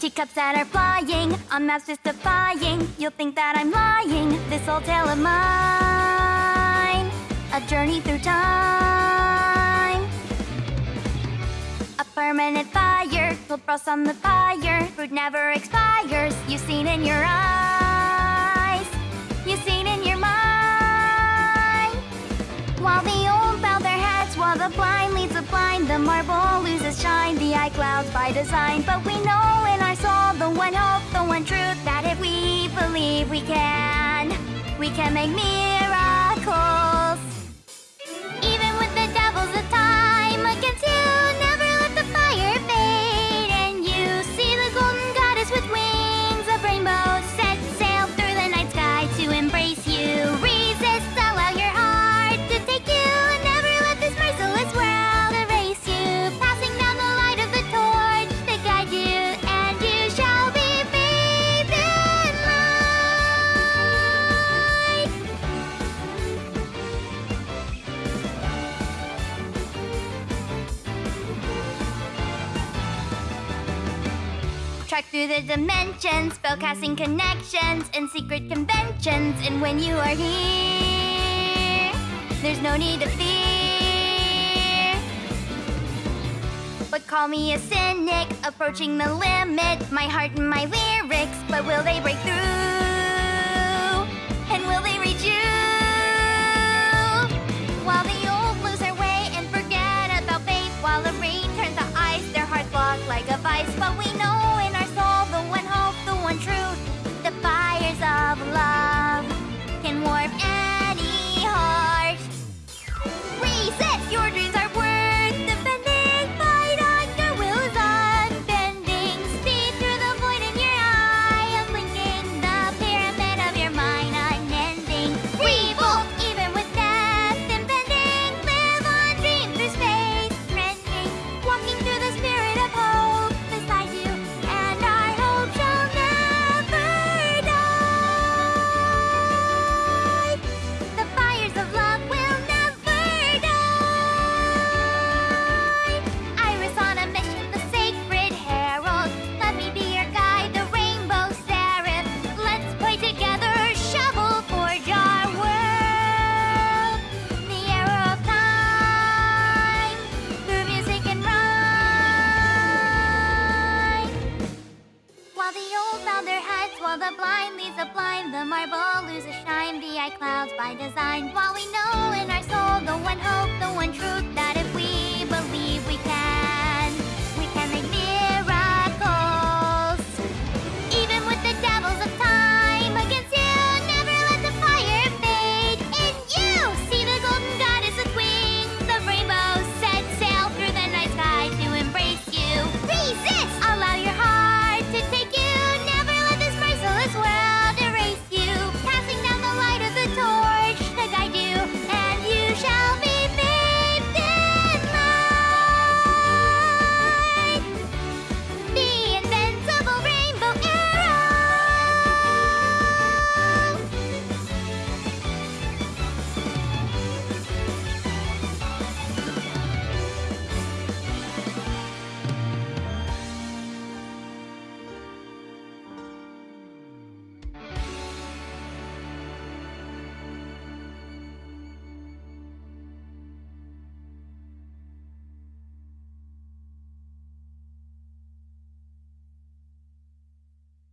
Teacups that are flying, on maps just defying. You'll think that I'm lying. This old tale of mine, a journey through time. A permanent fire, cold frost on the fire. Fruit never expires. You've seen in your eyes, you've seen in your mind. While the old bow their heads, while the blind leads the blind, the marble loses shine. The eye clouds by design, but we know truth that if we believe we can, we can make miracles. Track through the dimensions, spellcasting connections, and secret conventions. And when you are here, there's no need to fear. But call me a cynic, approaching the limit. My heart and my lyrics, but will they break through? The marble loses shine, the eye clouds by design. While we know in our soul the one hope, the one truth that